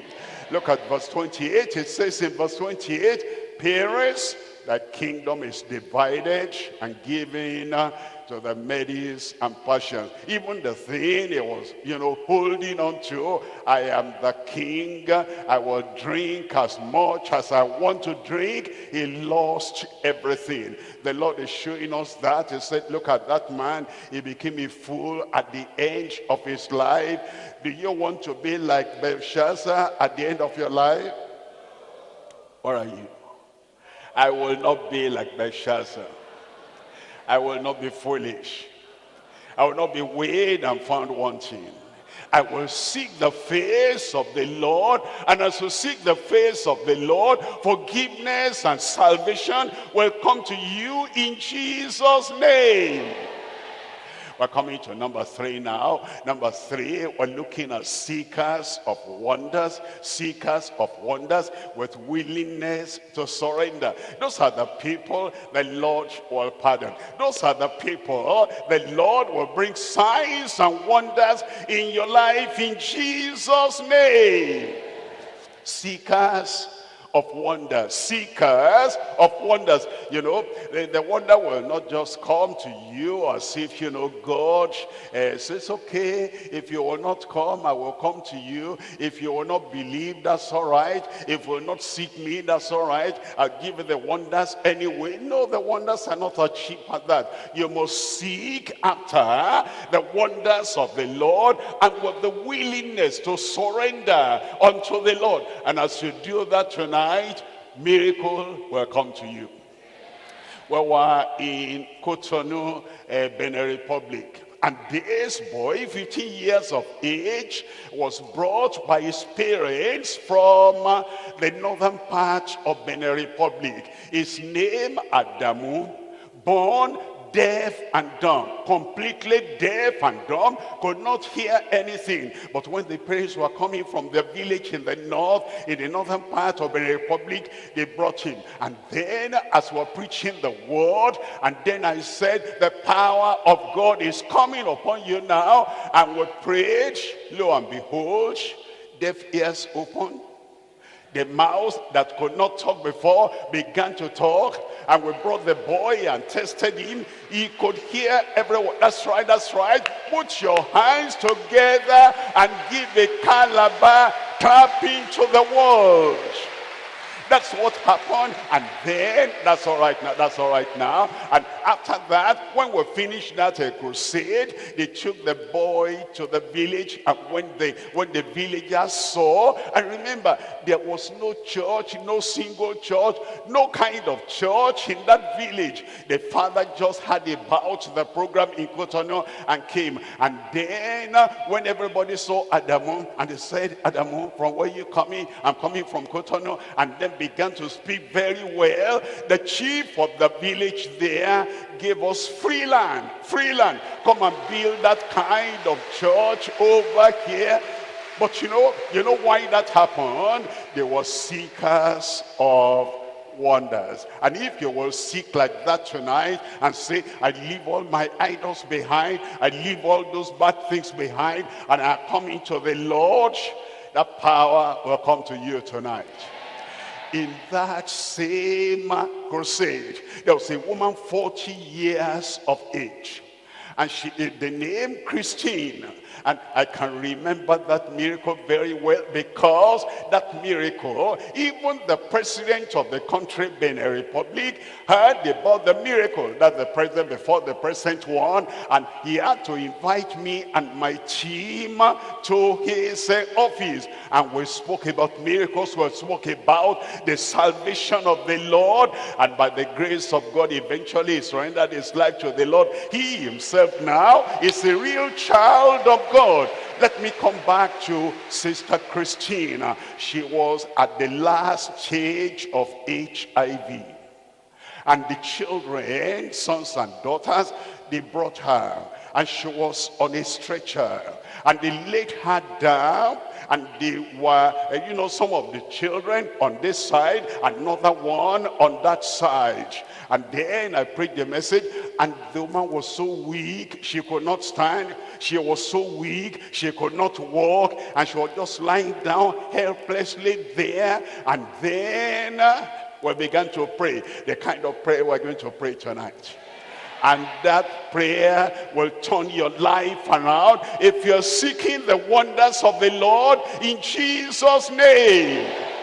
Look at verse 28. It says in verse 28, Peres, that kingdom is divided and given uh, to the Medes and Persians. Even the thing he was, you know, holding on to, I am the king, I will drink as much as I want to drink. He lost everything. The Lord is showing us that. He said, look at that man. He became a fool at the end of his life. Do you want to be like Belshazzar at the end of your life? Where are you? I will not be like Belshazzar. I will not be foolish. I will not be weighed and found wanting. I will seek the face of the Lord. And as you seek the face of the Lord, forgiveness and salvation will come to you in Jesus' name. We're coming to number three now. Number three, we're looking at seekers of wonders, seekers of wonders with willingness to surrender. Those are the people the Lord will pardon. Those are the people the Lord will bring signs and wonders in your life in Jesus' name. Seekers of wonders, seekers of wonders. You know, the, the, wonder will not just come to you as if, you know, God uh, says, okay, if you will not come, I will come to you. If you will not believe, that's all right. If you will not seek me, that's all right. I'll give you the wonders anyway. No, the wonders are not achieved at that. You must seek after the wonders of the Lord and with the willingness to surrender unto the Lord. And as you do that tonight, tonight, miracle will come to you. We were in Cotonou, uh, Benin Republic. And this boy, 15 years of age, was brought by his parents from uh, the northern part of Benin Republic. His name, Adamu, born deaf and dumb, completely deaf and dumb, could not hear anything. But when the prayers were coming from the village in the north, in the northern part of the republic, they brought him. And then as we're preaching the word, and then I said, the power of God is coming upon you now. And we prayed, lo and behold, deaf ears open, the mouth that could not talk before began to talk and we brought the boy and tested him. He could hear everyone that's right that's right. Put your hands together and give a Calabar clapping to the world that's what happened. And then, that's all right now, that's all right now. And after that, when we finished that crusade, they took the boy to the village. And when, they, when the villagers saw, and remember, there was no church, no single church, no kind of church in that village. The father just had about the program in Cotonou and came. And then, uh, when everybody saw Adamu, and they said, Adamu, from where you coming? I'm coming from Cotonou. And then began to speak very well. The chief of the village there gave us free land, free land. Come and build that kind of church over here. But you know, you know why that happened? They were seekers of wonders. And if you will seek like that tonight and say, I leave all my idols behind, I leave all those bad things behind, and I come into the Lord, that power will come to you tonight in that same crusade, there was a woman 40 years of age. And she, the name Christine and I can remember that miracle very well because that miracle, even the president of the country, Benin Republic, heard about the miracle that the president before the president won. And he had to invite me and my team to his uh, office. And we spoke about miracles, we spoke about the salvation of the Lord. And by the grace of God, eventually he surrendered his life to the Lord. He himself now is a real child of God. Let me come back to Sister Christina. She was at the last stage of HIV. And the children, sons and daughters, they brought her. And she was on a stretcher. And they laid her down and they were, eh, you know, some of the children on this side, another one on that side. And then I preached the message, and the woman was so weak, she could not stand. She was so weak, she could not walk, and she was just lying down helplessly there. And then uh, we began to pray, the kind of prayer we're going to pray tonight and that prayer will turn your life around if you're seeking the wonders of the Lord in Jesus name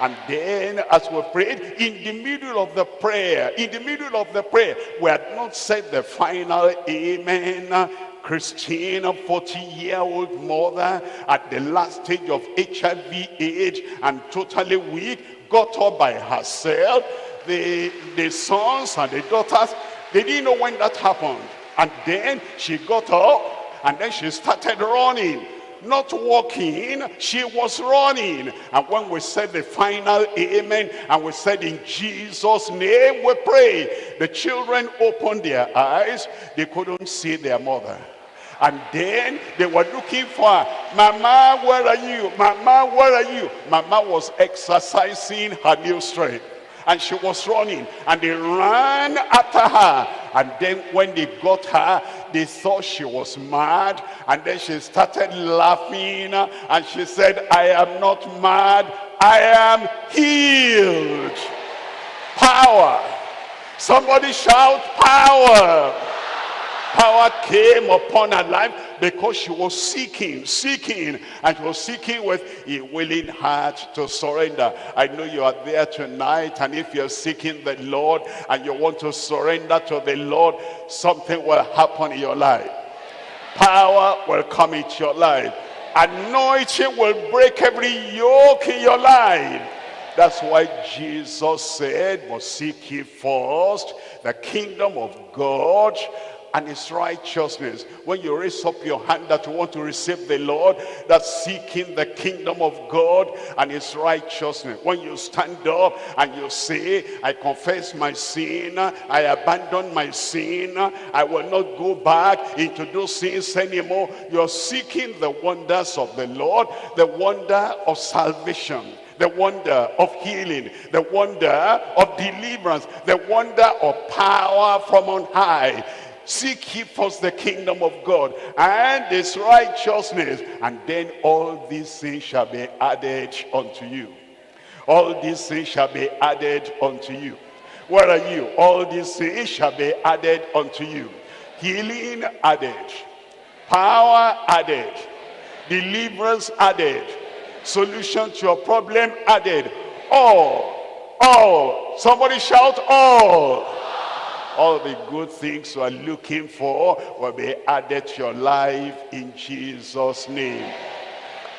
and then as we prayed, in the middle of the prayer, in the middle of the prayer, we had not said the final amen. Christine, a 40-year-old mother at the last stage of HIV age and totally weak, got up by herself. The, the sons and the daughters, they didn't know when that happened. And then she got up and then she started running not walking, she was running. And when we said the final amen, and we said in Jesus' name we pray, the children opened their eyes, they couldn't see their mother. And then they were looking for Mama, where are you? Mama, where are you? Mama was exercising her new strength. And she was running and they ran after her. And then when they got her they thought she was mad. And then she started laughing and she said i am not mad. I am healed. Power. Somebody shout power. Power came upon her life because she was seeking, seeking, and was seeking with a willing heart to surrender. I know you are there tonight, and if you're seeking the Lord and you want to surrender to the Lord, something will happen in your life. Power will come into your life. Anointing will break every yoke in your life. That's why Jesus said, but seek ye first the kingdom of God and his righteousness. When you raise up your hand that you want to receive the Lord, that's seeking the kingdom of God and his righteousness. When you stand up and you say, I confess my sin, I abandon my sin, I will not go back into those sins anymore. You're seeking the wonders of the Lord, the wonder of salvation the wonder of healing, the wonder of deliverance, the wonder of power from on high. Seek ye first the kingdom of God and his righteousness, and then all these things shall be added unto you. All these things shall be added unto you. Where are you? All these things shall be added unto you. Healing added. Power added. Deliverance added. Solution to your problem added. All. All. Somebody shout all all the good things you are looking for will be added to your life in Jesus name.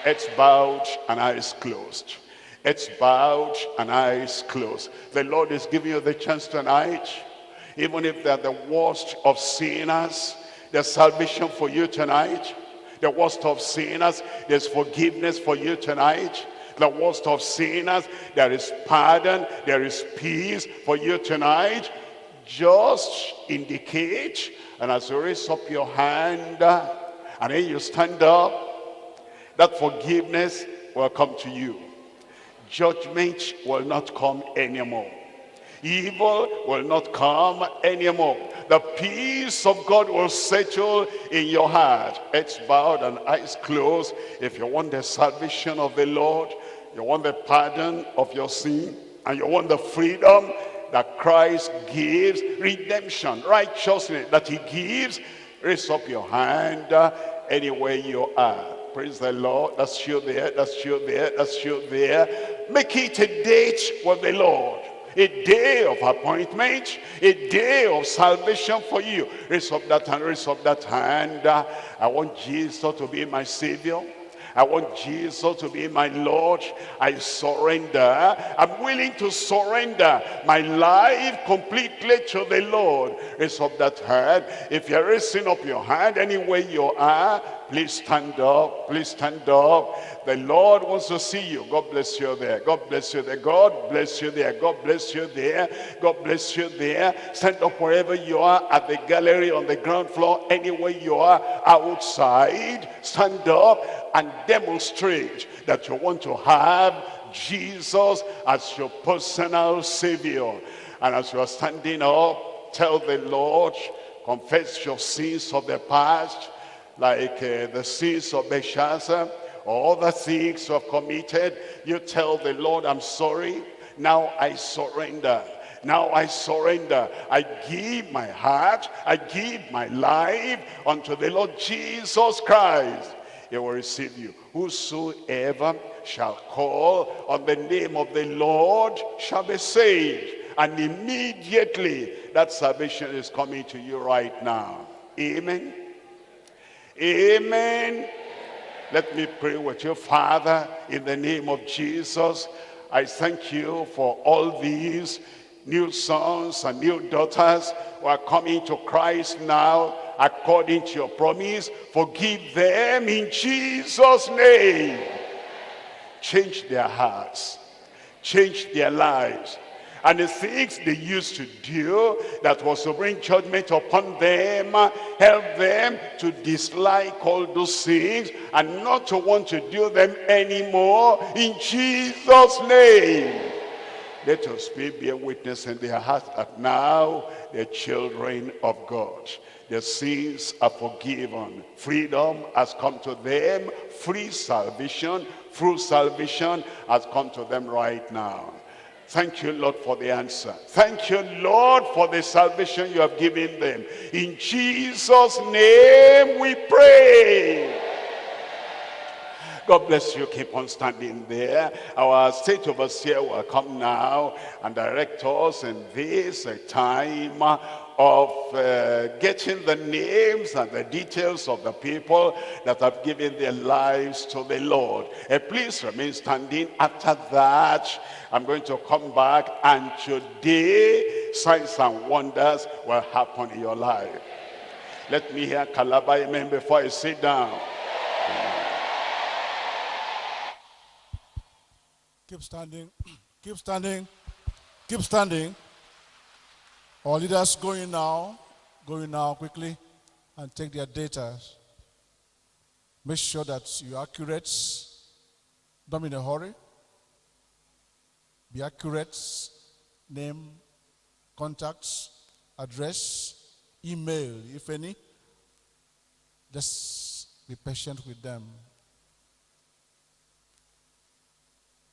It's bowed and eyes closed. It's bowed and eyes closed. The Lord is giving you the chance tonight. Even if they're the worst of sinners there's salvation for you tonight. The worst of sinners there's forgiveness for you tonight. The worst of sinners there is pardon there is peace for you tonight just indicate and as you raise up your hand and then you stand up that forgiveness will come to you. Judgment will not come anymore. Evil will not come anymore. The peace of God will settle in your heart. Heads bowed and eyes closed. If you want the salvation of the Lord you want the pardon of your sin and you want the freedom that Christ gives, redemption, righteousness that he gives, raise up your hand uh, anywhere you are. Praise the Lord. That's you there. That's you there. That's you there. Make it a date with the Lord. A day of appointment. A day of salvation for you. Raise up that hand. Raise up that hand. Uh, I want Jesus to be my Savior. I want Jesus to be my Lord. I surrender. I'm willing to surrender my life completely to the Lord. Raise up that hand. If you're raising up your hand anywhere you are, please stand up. Please stand up. The Lord wants to see you. God bless you there. God bless you there. God bless you there. God bless you there. God bless you there. Stand up wherever you are at the gallery, on the ground floor, anywhere you are, outside. Stand up and demonstrate that you want to have Jesus as your personal Savior. And as you are standing up, tell the Lord, confess your sins of the past, like uh, the sins of Belshazzar, all the things you have committed. You tell the Lord, I'm sorry. Now I surrender. Now I surrender. I give my heart. I give my life unto the Lord Jesus Christ he will receive you. Whosoever shall call on the name of the Lord shall be saved. And immediately that salvation is coming to you right now. Amen. Amen. Let me pray with you, Father, in the name of Jesus. I thank you for all these new sons and new daughters who are coming to Christ now according to your promise. Forgive them in Jesus' name. Change their hearts. Change their lives. And the things they used to do that was to bring judgment upon them, help them to dislike all those things and not to want to do them anymore in Jesus' name. Let us be a witness in their hearts that now they're children of God. Their sins are forgiven. Freedom has come to them. Free salvation, through salvation has come to them right now. Thank you, Lord, for the answer. Thank you, Lord, for the salvation you have given them. In Jesus' name we pray. God bless you. Keep on standing there. Our state overseer will come now and direct us in this uh, time of uh, getting the names and the details of the people that have given their lives to the Lord. Uh, please remain standing. After that, I'm going to come back and today, signs and wonders will happen in your life. Let me hear Calabar amen before I sit down. Keep standing. *clears throat* Keep standing. Keep standing. Our leaders going now, going now quickly and take their data. Make sure that you're accurate. Don't be in a hurry. Be accurate. Name, contacts, address, email, if any. Just be patient with them.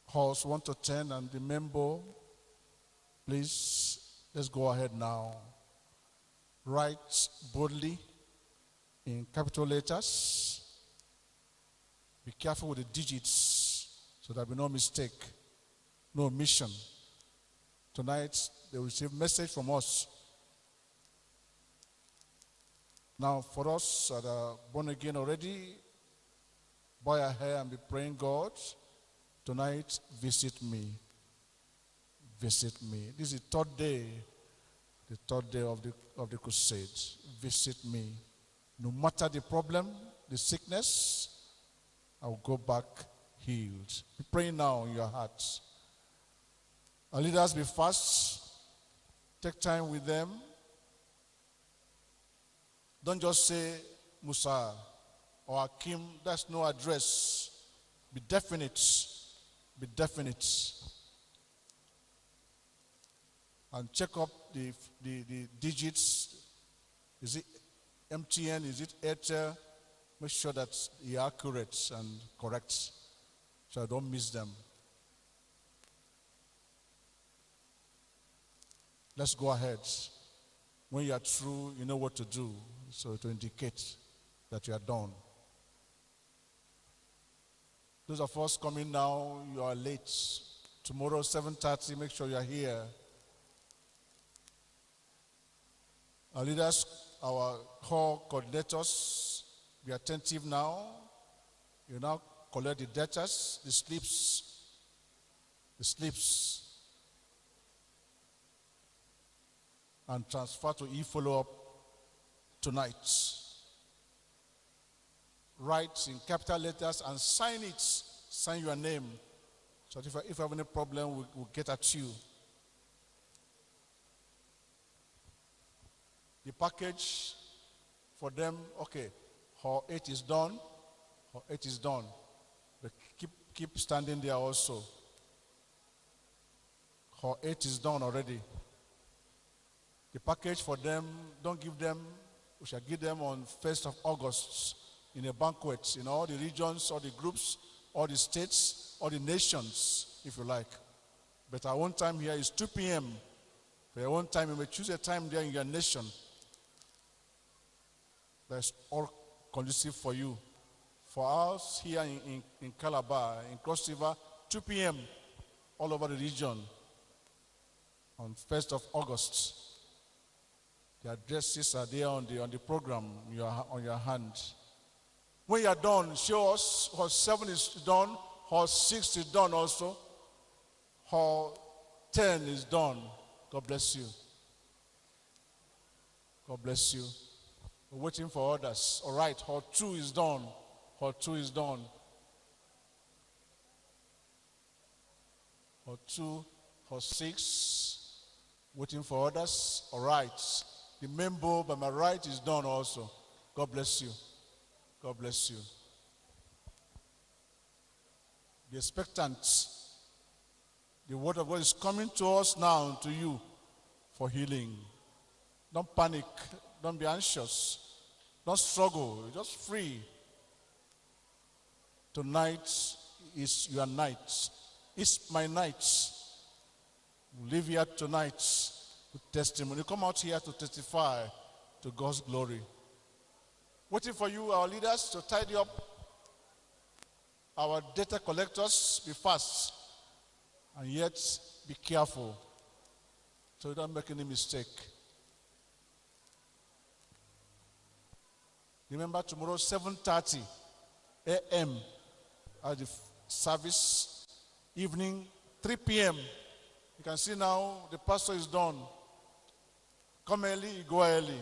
Horse 1 to 10 and remember, please, let's go ahead now. Write boldly in capital letters. Be careful with the digits so there be no mistake, no omission. Tonight, they will receive message from us. Now, for us that are born again already, bow your hair and be praying God. Tonight, visit me. Visit me. This is the third day, the third day of the, of the crusade. Visit me. No matter the problem, the sickness, I will go back healed. Be praying now in your hearts. Our leaders be fast. Take time with them. Don't just say Musa or Akim. That's no address. Be definite be definite and check up the, the, the digits. Is it MTN? Is it Airtel? Make sure that you're accurate and correct so I don't miss them. Let's go ahead. When you are through, you know what to do. So to indicate that you are done. Those of us coming now, you are late. Tomorrow, 7.30, make sure you are here. Our leaders, our core coordinators, be attentive now. You now collect the debtors, the slips, the slips, and transfer to e-follow-up tonight write in capital letters and sign it, sign your name. So if, if I have any problem, we'll, we'll get at you. The package for them, okay, her eight is done, her eight is done. But keep, keep standing there also. Her eight is done already. The package for them, don't give them, we shall give them on 1st of August in a banquet in all the regions, all the groups, all the states, all the nations, if you like. But our own time here is 2 p.m. For your own time, you may choose a time there in your nation that's all conducive for you. For us here in, in, in Calabar, in Cross River, 2 p.m. all over the region on 1st of August. The addresses are there on the, on the program your, on your hand. When you are done, show us how seven is done, how six is done also, how ten is done. God bless you. God bless you. We're waiting for others. All right, how two is done. How two is done. How two, how six. Waiting for others. All right. The bow by my right is done also. God bless you. God bless you. Be expectant. The word of God is coming to us now, to you, for healing. Don't panic. Don't be anxious. Don't struggle. Just free. Tonight is your night. It's my night. Live here tonight with testimony. Come out here to testify to God's glory. Waiting for you, our leaders, to tidy up our data collectors. Be fast and yet be careful so you don't make any mistake. Remember tomorrow 7:30 a.m. at the service, evening 3 p.m. You can see now the pastor is done. Come early, go early.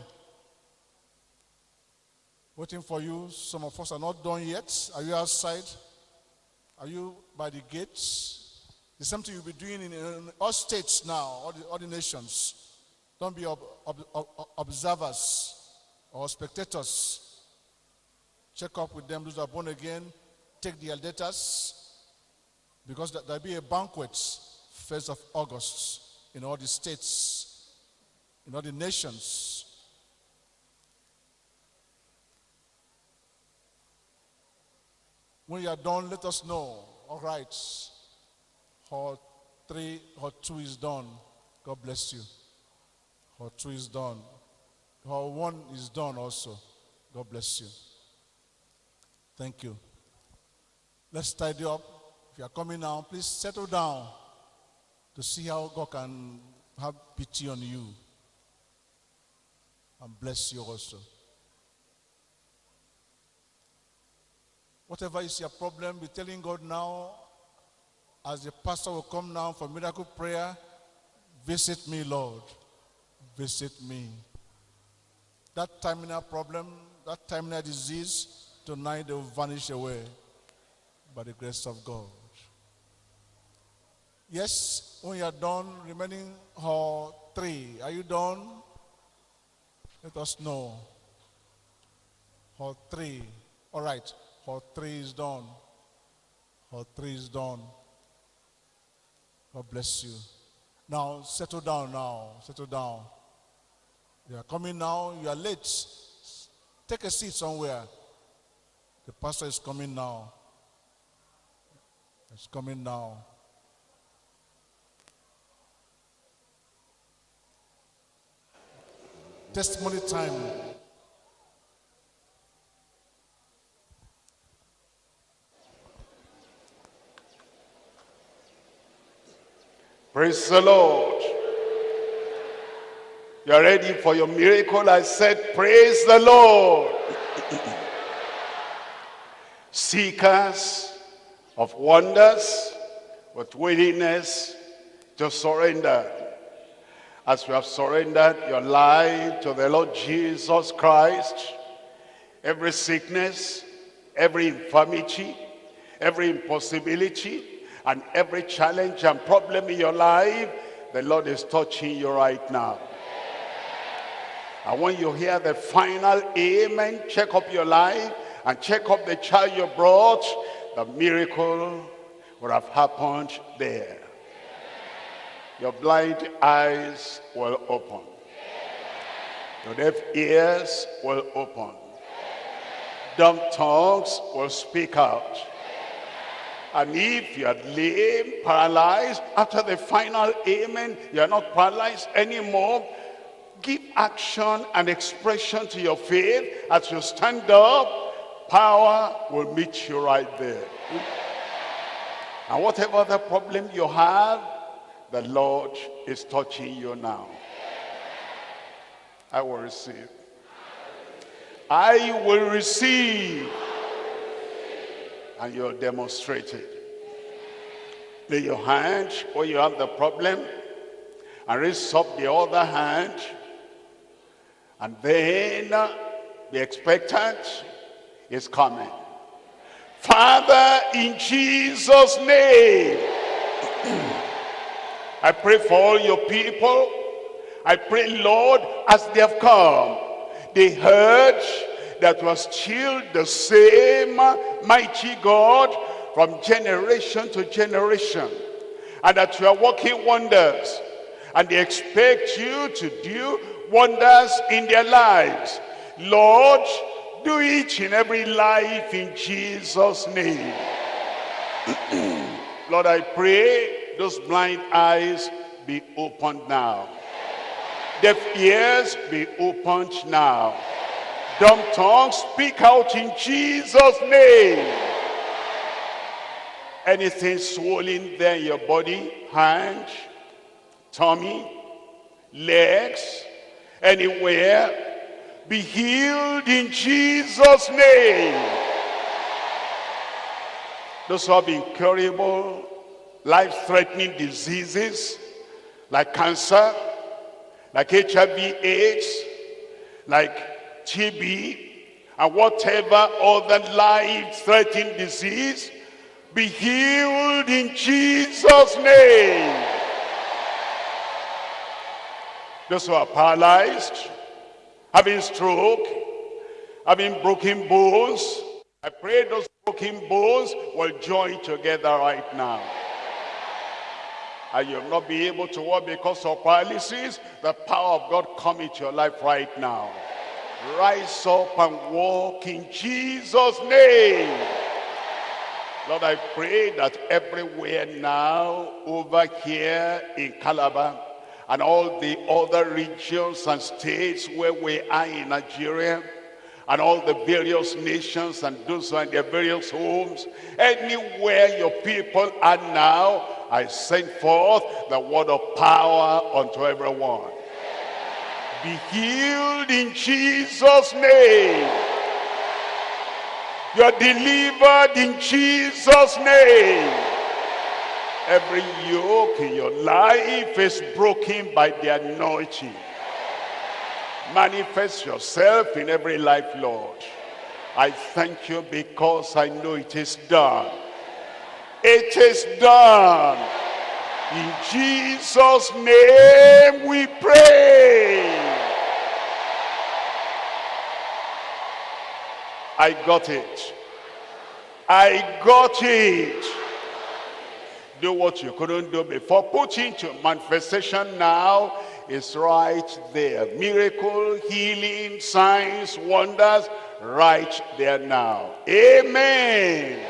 Waiting for you. Some of us are not done yet. Are you outside? Are you by the gates? It's something you'll be doing in, in all states now, all the, all the nations. Don't be ob, ob, ob, observers or spectators. Check up with them, those are born again. Take their letters because there'll be a banquet 1st of August in all the states, in all the nations. When you are done, let us know. All right. Hall 3, Hall 2 is done. God bless you. Hall 2 is done. Hall 1 is done also. God bless you. Thank you. Let's tidy up. If you are coming now, please settle down to see how God can have pity on you and bless you also. Whatever is your problem, be telling God now, as the pastor will come now for miracle prayer, visit me, Lord. Visit me. That terminal problem, that terminal disease, tonight they will vanish away by the grace of God. Yes, when you are done, remaining hall three. Are you done? Let us know. Hall three. All right. Hall three is done. Hall three is done. God bless you. Now, settle down now. Settle down. You are coming now. You are late. Take a seat somewhere. The pastor is coming now. It's coming now. Testimony time. Praise the Lord. You are ready for your miracle? I said, praise the Lord. *coughs* Seekers of wonders with willingness to surrender. As you have surrendered your life to the Lord Jesus Christ, every sickness, every infirmity, every impossibility, and every challenge and problem in your life, the Lord is touching you right now. And when you hear the final amen, check up your life and check up the child you brought, the miracle would have happened there. Your blind eyes will open. Your deaf ears will open. Dumb tongues will speak out. And if you are lame, paralyzed, after the final amen, you are not paralyzed anymore, give action and expression to your faith as you stand up, power will meet you right there. And whatever the problem you have, the Lord is touching you now. I will receive. I will receive. And you'll demonstrate it. Lay your hand where you have the problem and raise up the other hand and then be expectant is coming. Father, in Jesus' name, *clears throat* I pray for all your people. I pray, Lord, as they have come, they heard that was still the same mighty God from generation to generation. and that you are working wonders. And they expect you to do wonders in their lives. Lord, do it in every life in Jesus' name. *clears throat* Lord, I pray those blind eyes be opened now. Deaf ears be opened now. Dumb tongues speak out in Jesus' name. Anything swollen there in your body, hand, tummy, legs, anywhere, be healed in Jesus' name. Those who have incurable, life-threatening diseases like cancer, like HIV AIDS, like TB, and whatever other life-threatening disease, be healed in Jesus' name. Those who are paralyzed, having stroke, having broken bones, I pray those broken bones will join together right now. And you'll not be able to walk because of paralysis. The power of God come into your life right now. Rise up and walk in Jesus' name. Lord, I pray that everywhere now, over here in Calabar, and all the other regions and states where we are in Nigeria, and all the various nations and those are in their various homes, anywhere your people are now, I send forth the word of power unto everyone. Be healed in Jesus' name. You're delivered in Jesus' name. Every yoke in your life is broken by the anointing. Manifest yourself in every life, Lord. I thank you because I know it is done. It is done. In Jesus' name we pray. I got it. I got it. Do what you couldn't do before. Put into manifestation now is right there. Miracle, healing, signs, wonders, right there now. Amen.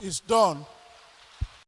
It's done.